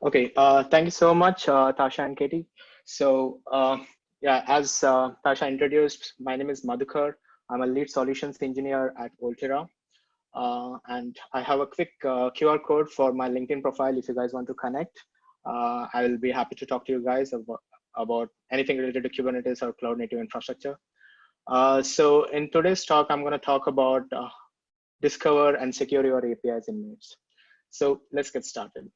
Okay, uh, thank you so much, uh, Tasha and Katie. So uh, yeah, as uh, Tasha introduced, my name is Madhukar. I'm a lead solutions engineer at Volterra. Uh, and I have a quick uh, QR code for my LinkedIn profile if you guys want to connect. I will be happy to talk to you guys about, about anything related to Kubernetes or cloud native infrastructure. so in today's talk, I'm going to talk about discover and secure your APIs in minutes. So let's get started.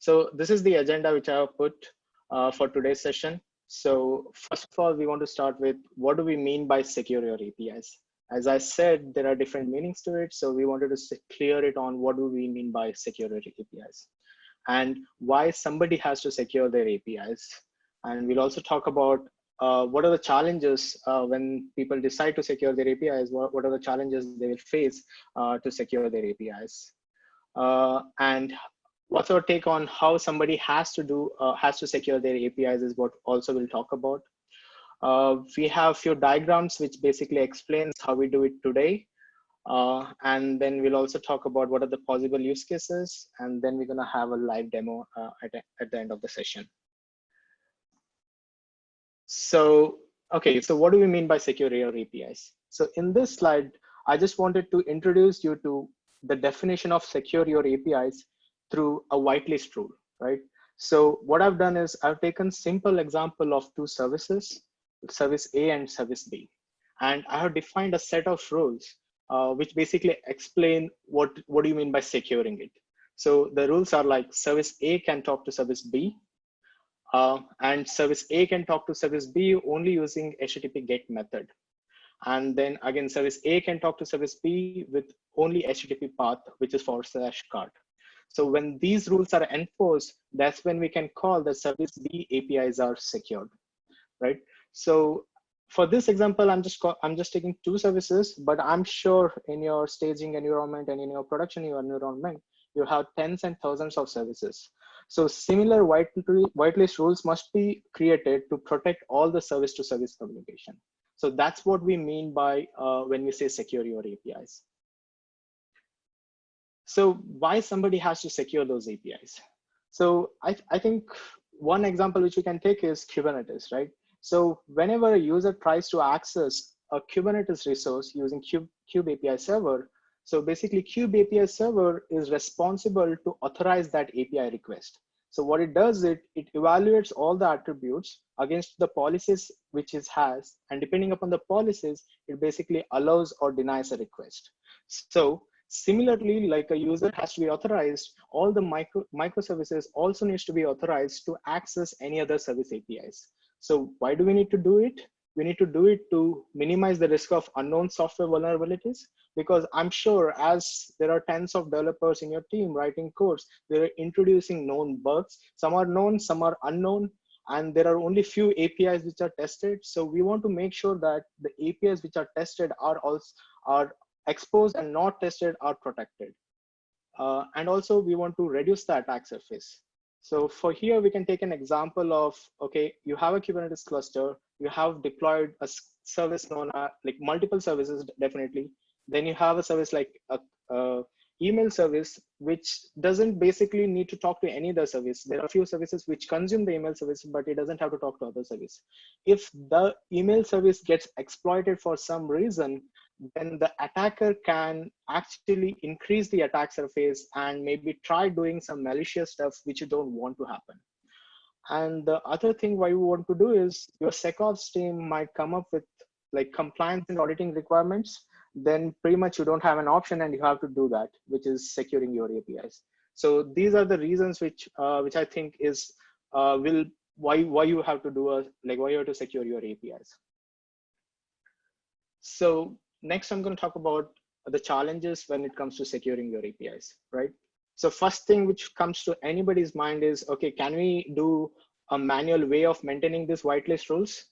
So this is the agenda which I have put uh, for today's session. So first of all, we want to start with what do we mean by secure your APIs? As I said, there are different meanings to it. So we wanted to clear it on what do we mean by secure your APIs and why somebody has to secure their APIs. And we'll also talk about uh, what are the challenges uh, when people decide to secure their APIs? What, what are the challenges they will face uh, to secure their APIs? Uh, and what's our take on how somebody has to do uh, has to secure their apis is what also we'll talk about. Uh, we have few diagrams which basically explains how we do it today. Uh, and then we'll also talk about what are the possible use cases and then we're going to have a live demo uh, at, at the end of the session. So okay so what do we mean by secure your apis so in this slide i just wanted to introduce you to the definition of secure your apis through a whitelist rule, right? So what I've done is I've taken simple example of two services, service A and service B. And I have defined a set of rules uh, which basically explain what, what do you mean by securing it. So the rules are like service A can talk to service B, uh, and service A can talk to service B only using HTTP GET method. And then again, service A can talk to service B with only HTTP path, which is forward slash cart. So when these rules are enforced, that's when we can call the service B APIs are secured, right? So for this example, I'm just I'm just taking two services, but I'm sure in your staging environment and in your production environment, you have tens and thousands of services. So similar white whitelist rules must be created to protect all the service to service communication. So that's what we mean by uh, when we say secure your APIs. So why somebody has to secure those APIs? So I, I think one example which we can take is Kubernetes, right? So whenever a user tries to access a Kubernetes resource using Kube, Kube API server, so basically Kube API server is responsible to authorize that API request. So what it does, it, it evaluates all the attributes against the policies which it has, and depending upon the policies, it basically allows or denies a request. So Similarly, like a user has to be authorized, all the micro microservices also needs to be authorized to access any other service APIs. So why do we need to do it? We need to do it to minimize the risk of unknown software vulnerabilities because I'm sure as there are tens of developers in your team writing codes, they're introducing known bugs. Some are known, some are unknown, and there are only few APIs which are tested. So we want to make sure that the APIs which are tested are also are exposed and not tested are protected. Uh, and also we want to reduce the attack surface. So for here, we can take an example of, okay, you have a Kubernetes cluster, you have deployed a service known as like multiple services, definitely. Then you have a service like a, a email service, which doesn't basically need to talk to any other service. There are a few services which consume the email service, but it doesn't have to talk to other service. If the email service gets exploited for some reason, then the attacker can actually increase the attack surface and maybe try doing some malicious stuff which you don't want to happen. And the other thing why you want to do is your SecOps team might come up with like compliance and auditing requirements, then pretty much you don't have an option and you have to do that, which is securing your APIs. So these are the reasons which uh, which I think is uh, will why why you have to do a like why you have to secure your APIs. So next I'm going to talk about the challenges when it comes to securing your APIs, right? So first thing which comes to anybody's mind is, okay, can we do a manual way of maintaining these whitelist rules?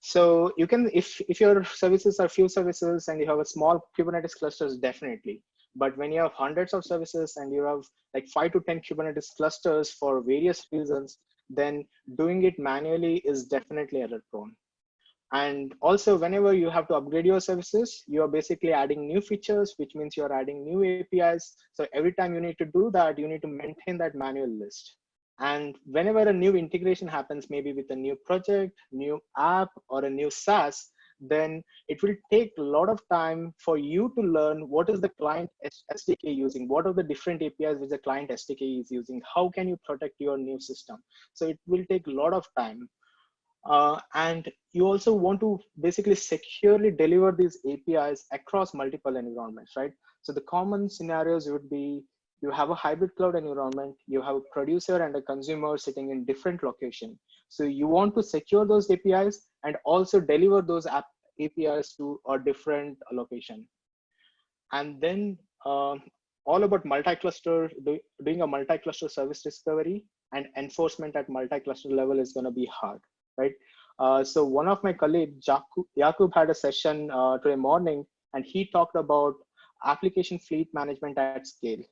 So you can, if, if your services are few services and you have a small Kubernetes clusters, definitely. But when you have hundreds of services and you have like five to 10 Kubernetes clusters for various reasons, then doing it manually is definitely error prone. And also whenever you have to upgrade your services, you are basically adding new features, which means you're adding new APIs. So every time you need to do that, you need to maintain that manual list. And whenever a new integration happens, maybe with a new project, new app, or a new SaaS, then it will take a lot of time for you to learn what is the client SDK using, what are the different APIs which the client SDK is using, how can you protect your new system. So it will take a lot of time. Uh, and you also want to basically securely deliver these APIs across multiple environments, right? So the common scenarios would be you have a hybrid cloud environment, you have a producer and a consumer sitting in different location. So you want to secure those APIs and also deliver those app APIs to a different location. And then uh, all about multi-cluster, doing a multi-cluster service discovery and enforcement at multi-cluster level is going to be hard, right? Uh, so one of my colleagues, Jakub, had a session uh, today morning, and he talked about application fleet management at scale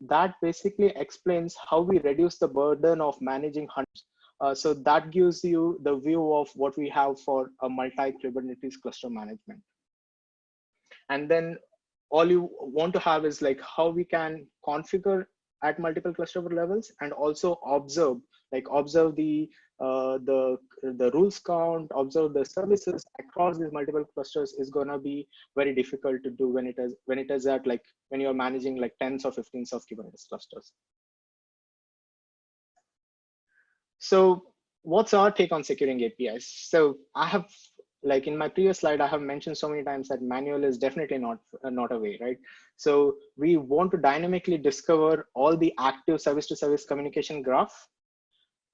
that basically explains how we reduce the burden of managing hundreds. Uh, so that gives you the view of what we have for a multi-Kubernetes cluster management. And then all you want to have is like how we can configure at multiple cluster levels and also observe, like observe the uh, the the rules count, observe the services across these multiple clusters is gonna be very difficult to do when it is when it is at like when you're managing like tens or 15s of Kubernetes clusters. So what's our take on securing APIs? So I have like in my previous slide, I have mentioned so many times that manual is definitely not, uh, not a way, right? So we want to dynamically discover all the active service to service communication graph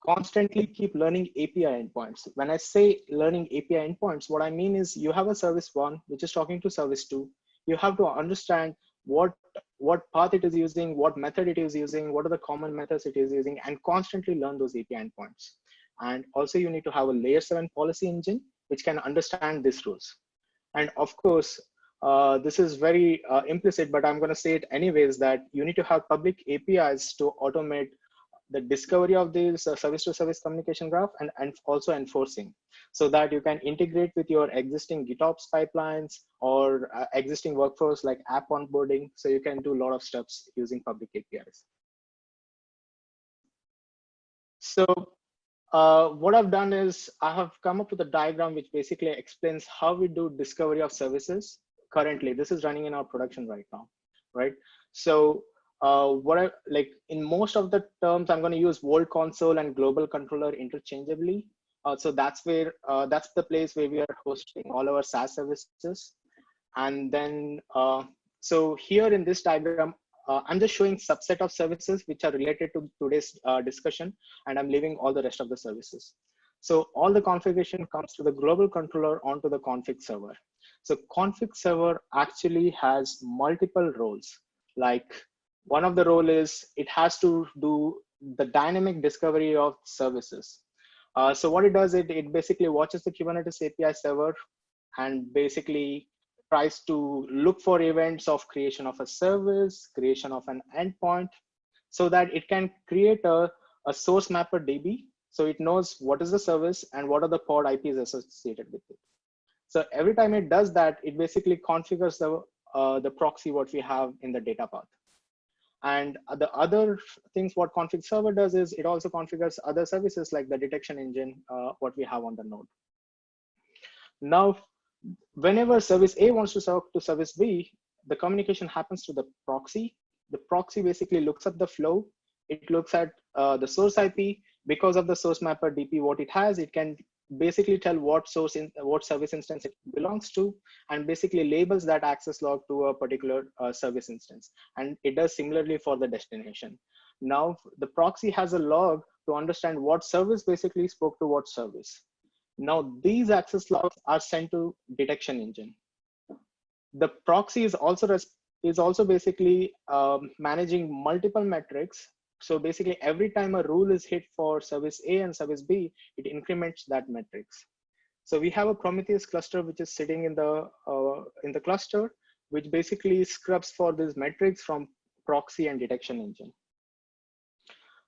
constantly keep learning API endpoints. When I say learning API endpoints, what I mean is you have a service one, which is talking to service two. You have to understand what, what path it is using, what method it is using, what are the common methods it is using, and constantly learn those API endpoints. And also you need to have a layer seven policy engine, which can understand these rules. And of course, uh, this is very uh, implicit, but I'm going to say it anyways that you need to have public APIs to automate the discovery of this service to service communication graph and, and also enforcing so that you can integrate with your existing GitOps pipelines or uh, existing workflows like app onboarding. So you can do a lot of steps using public APIs. So uh, what I've done is I have come up with a diagram which basically explains how we do discovery of services currently. This is running in our production right now, right? So uh, what I like in most of the terms, I'm going to use Volt Console and Global Controller interchangeably. Uh, so that's where uh, that's the place where we are hosting all our SaaS services. And then uh, so here in this diagram, uh, I'm just showing subset of services which are related to today's uh, discussion, and I'm leaving all the rest of the services. So all the configuration comes to the global controller onto the config server. So config server actually has multiple roles like one of the role is it has to do the dynamic discovery of services. Uh, so what it does, it, it basically watches the Kubernetes API server and basically tries to look for events of creation of a service, creation of an endpoint, so that it can create a, a source mapper DB. So it knows what is the service and what are the pod IPs associated with it. So every time it does that, it basically configures the, uh, the proxy what we have in the data path. And the other things what config server does is it also configures other services like the detection engine, uh, what we have on the node. Now, whenever service A wants to talk to service B, the communication happens to the proxy. The proxy basically looks at the flow. It looks at uh, the source IP. Because of the source mapper DB, what it has, it can basically tell what source in what service instance it belongs to and basically labels that access log to a particular uh, service instance. And it does similarly for the destination. Now the proxy has a log to understand what service basically spoke to what service. Now these access logs are sent to detection engine. The proxy is also is also basically um, managing multiple metrics so basically every time a rule is hit for service A and service B, it increments that metrics. So we have a Prometheus cluster, which is sitting in the, uh, in the cluster, which basically scrubs for these metrics from proxy and detection engine.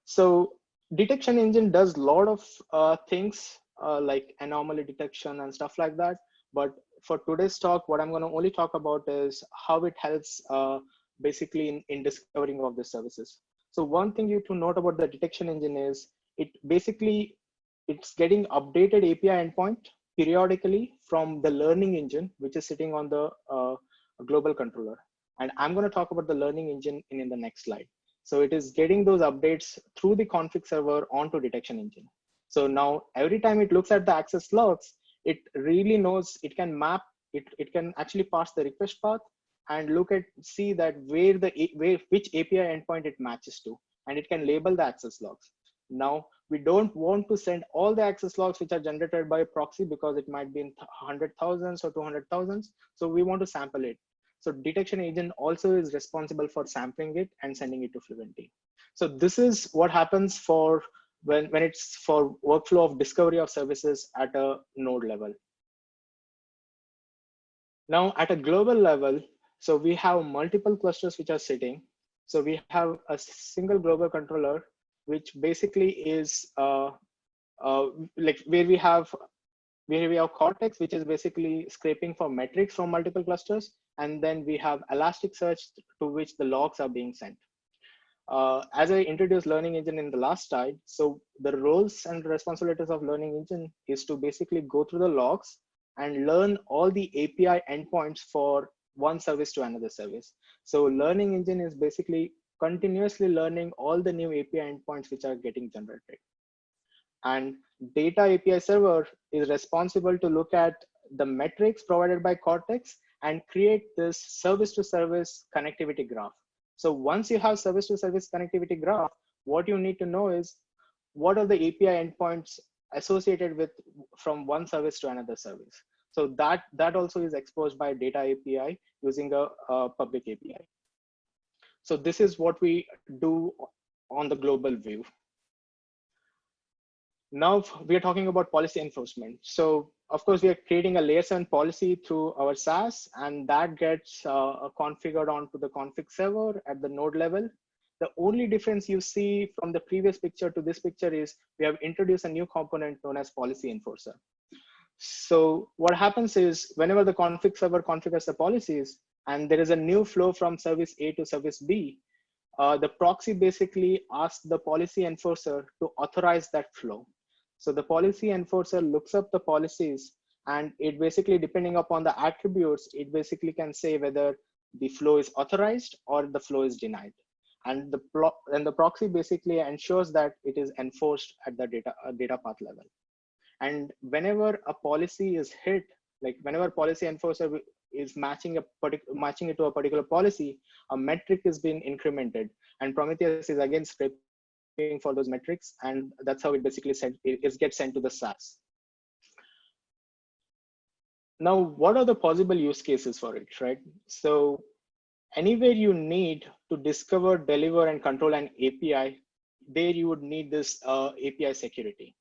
So detection engine does a lot of uh, things uh, like anomaly detection and stuff like that. But for today's talk, what I'm going to only talk about is how it helps uh, basically in, in discovering of the services. So one thing you to note about the detection engine is it basically it's getting updated API endpoint periodically from the learning engine, which is sitting on the uh, global controller. And I'm going to talk about the learning engine in, in the next slide. So it is getting those updates through the config server onto detection engine. So now every time it looks at the access logs, it really knows it can map, it, it can actually pass the request path and look at, see that where the, where, which API endpoint it matches to, and it can label the access logs. Now, we don't want to send all the access logs which are generated by proxy because it might be in hundred thousands or two hundred thousands. So we want to sample it. So detection agent also is responsible for sampling it and sending it to Fluentd. So this is what happens for when, when it's for workflow of discovery of services at a node level. Now at a global level, so we have multiple clusters which are sitting. So we have a single global controller, which basically is uh, uh, like where we have where we have Cortex, which is basically scraping for metrics from multiple clusters. And then we have Elasticsearch to which the logs are being sent. Uh, as I introduced Learning Engine in the last slide, so the roles and responsibilities of Learning Engine is to basically go through the logs and learn all the API endpoints for one service to another service. So Learning Engine is basically continuously learning all the new API endpoints which are getting generated. And data API server is responsible to look at the metrics provided by Cortex and create this service to service connectivity graph. So once you have service to service connectivity graph, what you need to know is what are the API endpoints associated with from one service to another service. So that, that also is exposed by data API using a, a public API. So this is what we do on the global view. Now we are talking about policy enforcement. So of course we are creating a layer seven policy through our SaaS and that gets uh, configured onto the config server at the node level. The only difference you see from the previous picture to this picture is we have introduced a new component known as policy enforcer. So what happens is whenever the config server configures the policies and there is a new flow from service A to service B, uh, the proxy basically asks the policy enforcer to authorize that flow. So the policy enforcer looks up the policies and it basically, depending upon the attributes, it basically can say whether the flow is authorized or the flow is denied. And the, and the proxy basically ensures that it is enforced at the data, uh, data path level. And whenever a policy is hit, like whenever policy enforcer is matching a particular matching it to a particular policy, a metric is being incremented, and Prometheus is again scraping for those metrics, and that's how it basically sent it, gets sent to the SaaS. Now, what are the possible use cases for it, right? So anywhere you need to discover, deliver, and control an API, there you would need this uh, API security.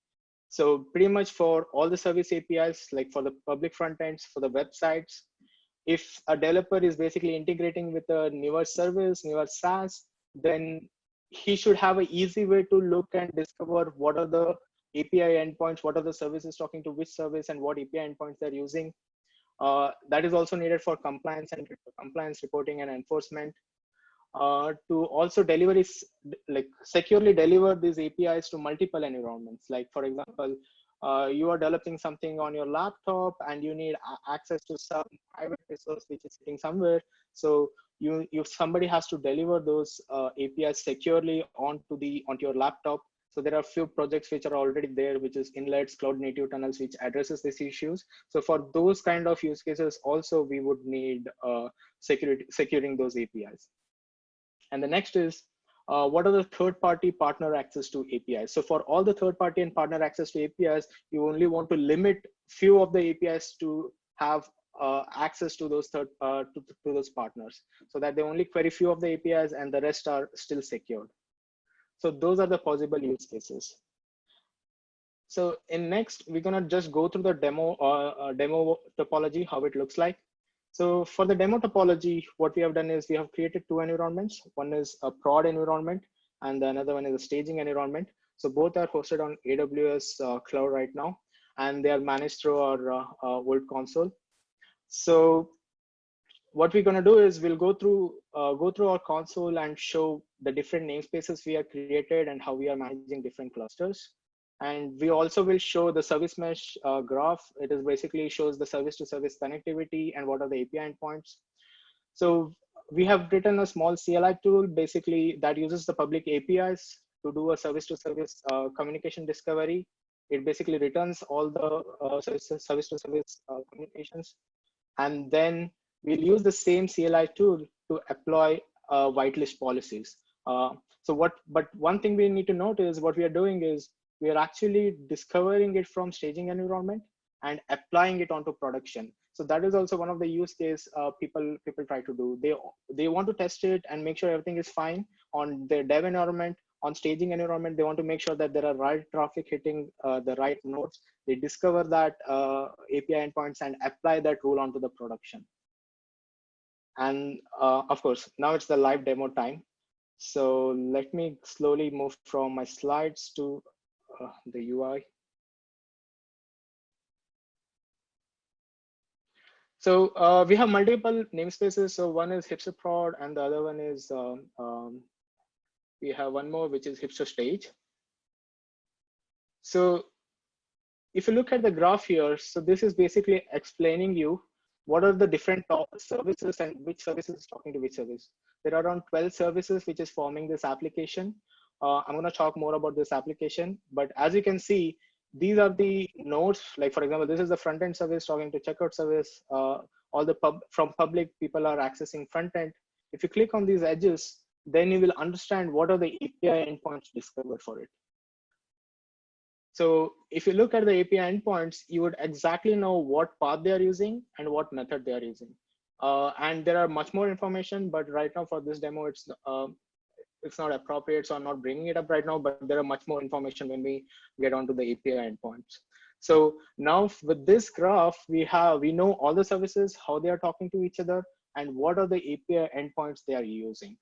So pretty much for all the service APIs, like for the public front ends, for the websites, if a developer is basically integrating with a newer service, newer SaaS, then he should have an easy way to look and discover what are the API endpoints, what are the services talking to which service and what API endpoints they're using. Uh, that is also needed for compliance and compliance reporting and enforcement. Uh, to also deliver is like securely deliver these APIs to multiple environments. Like for example, uh, you are developing something on your laptop and you need access to some private resource which is sitting somewhere. So you, if somebody has to deliver those uh, APIs securely onto the onto your laptop. So there are a few projects which are already there, which is inlets, cloud native tunnels, which addresses these issues. So for those kind of use cases, also we would need uh, security securing those APIs. And the next is, uh, what are the third party partner access to APIs? So for all the third party and partner access to APIs, you only want to limit few of the APIs to have uh, access to those third uh, to, to those partners so that they only query few of the APIs and the rest are still secured. So those are the possible use cases. So in next, we're gonna just go through the demo uh, uh demo topology, how it looks like. So for the demo topology, what we have done is we have created two environments. One is a prod environment and the another one is a staging environment. So both are hosted on AWS uh, cloud right now. and they are managed through our uh, uh, Volt console. So what we're going to do is we'll go through uh, go through our console and show the different namespaces we have created and how we are managing different clusters. And we also will show the service mesh uh, graph. It is basically shows the service to service connectivity and what are the API endpoints. So we have written a small CLI tool basically that uses the public APIs to do a service to service uh, communication discovery. It basically returns all the uh, service, service to service uh, communications. And then we'll use the same CLI tool to apply uh, whitelist policies. Uh, so what, but one thing we need to note is what we are doing is we are actually discovering it from staging environment and applying it onto production. So that is also one of the use case uh, people people try to do. They they want to test it and make sure everything is fine on their dev environment on staging environment. They want to make sure that there are right traffic hitting uh, the right nodes. They discover that uh, api endpoints and apply that rule onto the production. And uh, of course now it's the live demo time. So let me slowly move from my slides to uh, the ui So uh, we have multiple namespaces. So one is hipster prod and the other one is, um, um, we have one more, which is hipster stage. So if you look at the graph here, so this is basically explaining you what are the different services and which services is talking to which service. There are around 12 services which is forming this application. Uh, I'm going to talk more about this application, but as you can see, these are the nodes like for example this is the front end service talking to checkout service uh, all the pub from public people are accessing front end. If you click on these edges then you will understand what are the api endpoints discovered for it. So if you look at the api endpoints you would exactly know what path they are using and what method they are using. Uh, and there are much more information but right now for this demo it's uh, it's not appropriate, so I'm not bringing it up right now, but there are much more information when we get onto the API endpoints. So now with this graph, we have, we know all the services, how they are talking to each other, and what are the API endpoints they are using.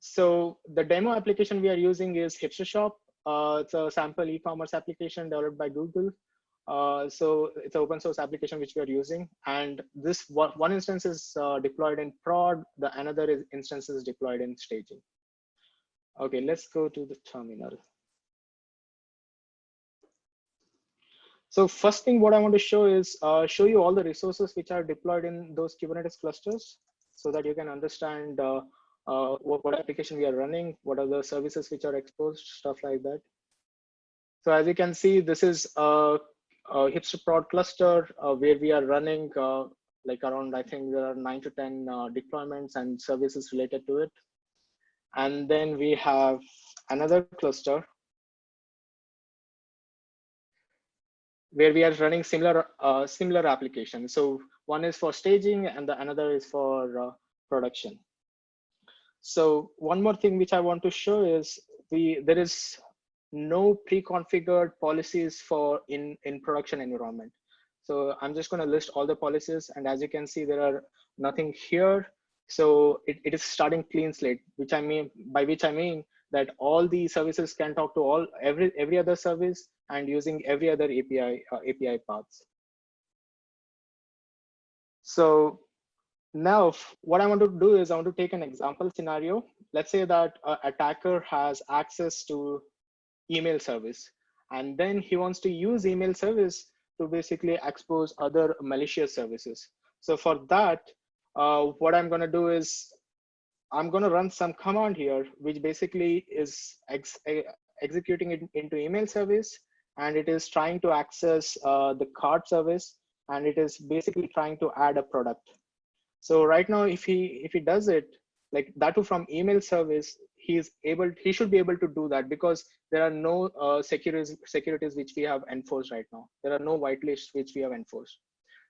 So the demo application we are using is Hipster Shop. Uh, it's a sample e-commerce application developed by Google. Uh, so it's an open source application which we are using. And this one, one instance is uh, deployed in prod, the another is instance is deployed in staging. Okay, let's go to the terminal. So first thing what I want to show is uh, show you all the resources which are deployed in those Kubernetes clusters so that you can understand uh, uh, what, what application we are running, what are the services which are exposed, stuff like that. So as you can see, this is a uh, hipster prod cluster uh, where we are running uh, like around, I think there are nine to 10 uh, deployments and services related to it. And then we have another cluster where we are running similar uh, similar applications. So one is for staging and the another is for uh, production. So one more thing which I want to show is we there is no pre-configured policies for in in production environment. So i'm just going to list all the policies and as you can see there are nothing here. So it, it is starting clean slate which i mean by which i mean that all the services can talk to all every every other service and using every other api uh, api paths. So now what i want to do is i want to take an example scenario. Let's say that attacker has access to email service. And then he wants to use email service to basically expose other malicious services. So for that, uh, what I'm going to do is I'm going to run some command here, which basically is ex executing it into email service. And it is trying to access uh, the cart service. And it is basically trying to add a product. So right now, if he if he does it, like that from email service, he's able he should be able to do that because there are no uh, securities securities which we have enforced right now. There are no whitelists which we have enforced.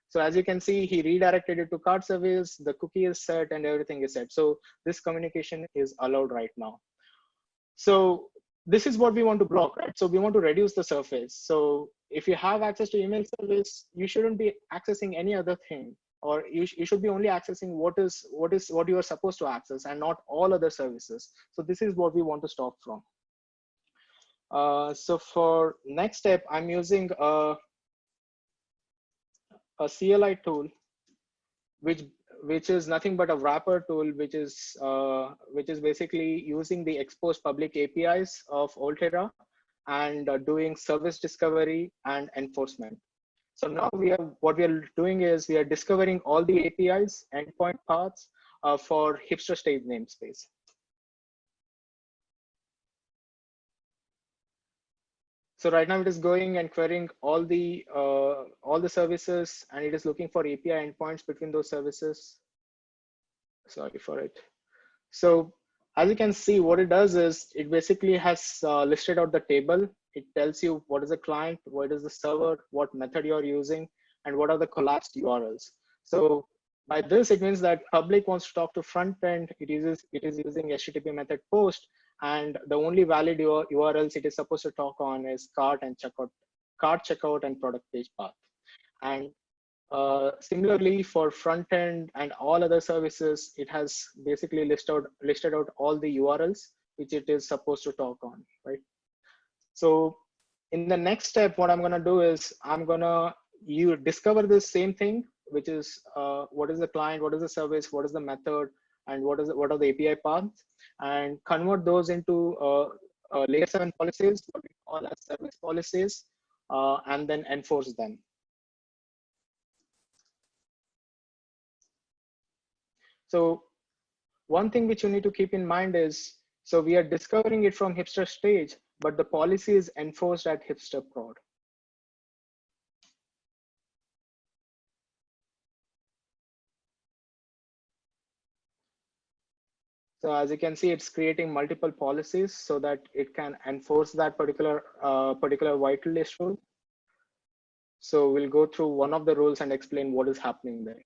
So as you can see he redirected it to cart service the cookie is set and everything is set. So this communication is allowed right now. So this is what we want to block right? So we want to reduce the surface. So if you have access to email service you shouldn't be accessing any other thing or you, sh you should be only accessing what is what is what you are supposed to access and not all other services so this is what we want to stop from Uh, so for next step, I'm using a, a CLI tool, which which is nothing but a wrapper tool, which is uh, which is basically using the exposed public APIs of Volterra and uh, doing service discovery and enforcement. So now we are what we are doing is we are discovering all the APIs, endpoint paths uh, for hipster stage namespace. So right now it is going and querying all the uh, all the services and it is looking for API endpoints between those services. Sorry for it. So as you can see, what it does is it basically has uh, listed out the table. It tells you what is the client, what is the server, what method you're using, and what are the collapsed URLs. So by this, it means that public wants to talk to front end. It uses it is using HTTP method post, and the only valid URLs it is supposed to talk on is cart and checkout, cart checkout and product page path. And uh, similarly, for front end and all other services, it has basically listed out, listed out all the URLs which it is supposed to talk on, right? So in the next step, what I'm gonna do is I'm gonna you discover this same thing, which is uh, what is the client, what is the service, what is the method, and what is what are the API paths, and convert those into uh, uh, layer seven policies, what we call as service policies, uh, and then enforce them. So one thing which you need to keep in mind is, so we are discovering it from hipster stage, but the policy is enforced at hipster prod. So as you can see, it's creating multiple policies so that it can enforce that particular uh, particular whitelist rule. So we'll go through one of the rules and explain what is happening there.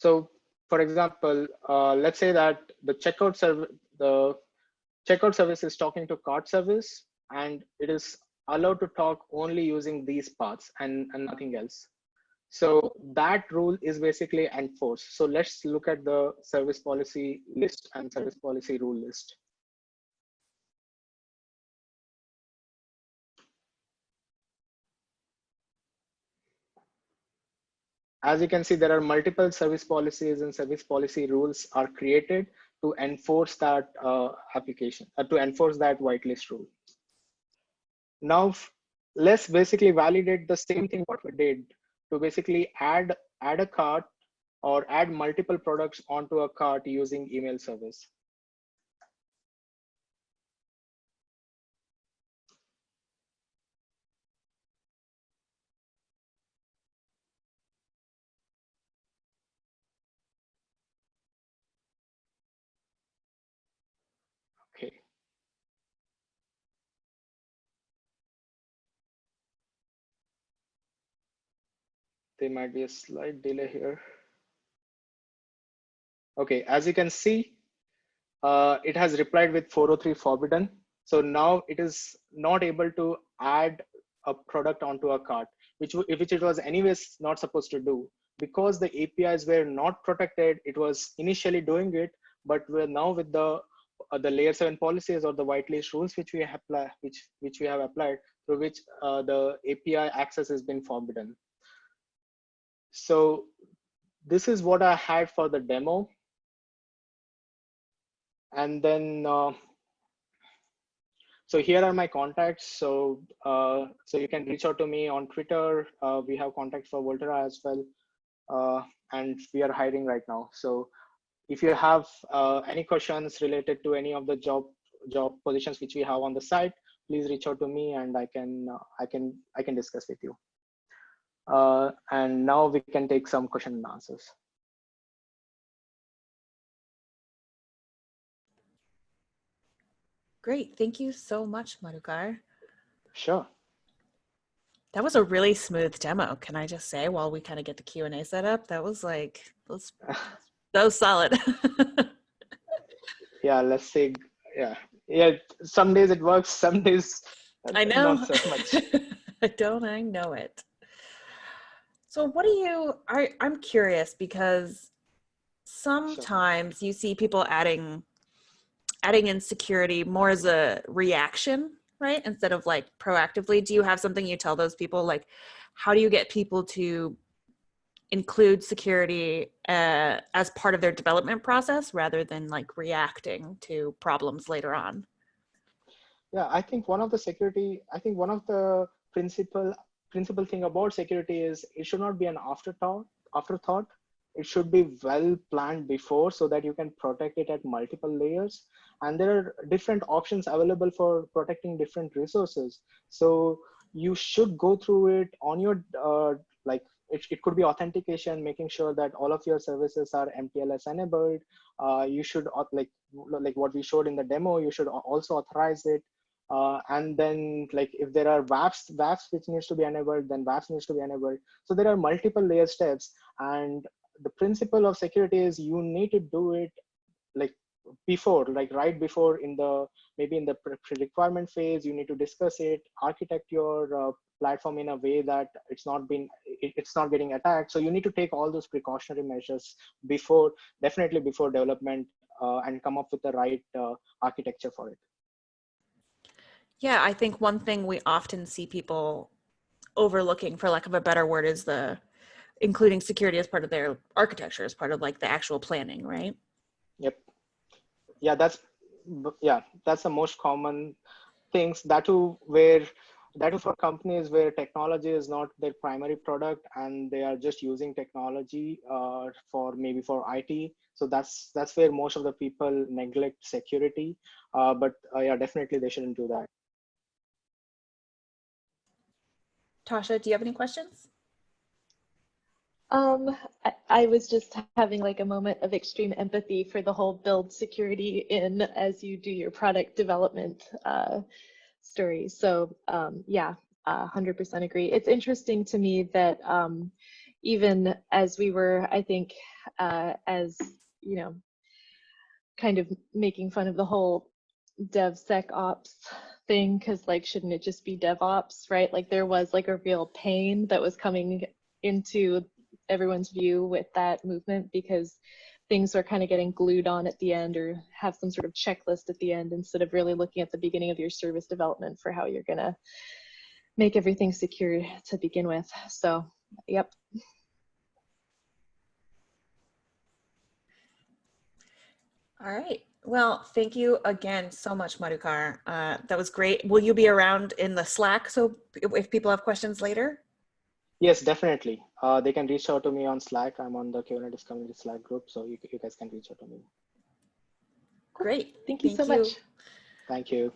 So for example, uh, let's say that the checkout service, the checkout service is talking to cart service and it is allowed to talk only using these paths and, and nothing else. So that rule is basically enforced. So let's look at the service policy list and service policy rule list. As you can see, there are multiple service policies and service policy rules are created to enforce that uh, application, uh, to enforce that whitelist rule. Now, let's basically validate the same thing what we did to basically add, add a cart or add multiple products onto a cart using email service. There might be a slight delay here. Okay, as you can see, uh, it has replied with 403 forbidden. So now it is not able to add a product onto a cart, which, which it was anyways not supposed to do. Because the APIs were not protected, it was initially doing it, but we're now with the uh, the layer seven policies or the whitelist rules which we have which which we have applied through which uh, the API access has been forbidden. So this is what I had for the demo. And then, uh, so here are my contacts. So, uh, so you can reach out to me on Twitter. Uh, we have contacts for Volterra as well. Uh, and we are hiring right now. So if you have uh, any questions related to any of the job job positions which we have on the site, please reach out to me and I can uh, I can I can discuss with you. Uh, and now we can take some question and answers. Great. Thank you so much, Madhukar. Sure. That was a really smooth demo. Can I just say, while we kind of get the Q and A set up, that was like, that was, that solid. yeah, let's say, yeah, yeah. Some days it works, some days I know. Not so much. I don't. I know it. So what do you I I'm curious because sometimes you see people adding adding in security more as a reaction, right? Instead of like proactively. Do you have something you tell those people like how do you get people to include security uh, as part of their development process rather than like reacting to problems later on? Yeah, I think one of the security, I think one of the principal principal thing about security is it should not be an afterthought. Afterthought, it should be well planned before so that you can protect it at multiple layers. And there are different options available for protecting different resources. So you should go through it on your uh, like it, it could be authentication, making sure that all of your services are mTLS enabled. Uh, you should like like what we showed in the demo. You should also authorize it. Uh, and then like if there are WAFs, WAFs which needs to be enabled, then WAFs needs to be enabled. So there are multiple layer steps. And the principle of security is you need to do it like before, like right before in the, maybe in the requirement phase, you need to discuss it, architect your uh, platform in a way that it's not been, it, it's not getting attacked. So you need to take all those precautionary measures before, definitely before development uh, and come up with the right uh, architecture for it. Yeah, I think one thing we often see people overlooking, for lack of a better word, is the including security as part of their architecture, as part of like the actual planning, right? Yep. Yeah, that's yeah, that's the most common things. That too, where that is for companies where technology is not their primary product and they are just using technology uh, for maybe for IT. So that's that's where most of the people neglect security. Uh, but uh, yeah, definitely they shouldn't do that. Tasha, do you have any questions? Um, I, I, was just having like a moment of extreme empathy for the whole build security in as you do your product development uh, story. So um, yeah, uh, 100% agree. It's interesting to me that um, even as we were, I think, uh, as you know, kind of making fun of the whole DevSecOps thing because like shouldn't it just be DevOps, right? Like there was like a real pain that was coming into everyone's view with that movement because things are kind of getting glued on at the end or have some sort of checklist at the end instead of really looking at the beginning of your service development for how you're gonna make everything secure to begin with. So, yep. All right. Well, thank you again so much, Madhukar. Uh, that was great. Will you be around in the Slack so if people have questions later? Yes, definitely. Uh, they can reach out to me on Slack. I'm on the Kubernetes community Slack group, so you, you guys can reach out to me. Great. Thank you Thank so you. much. Thank you.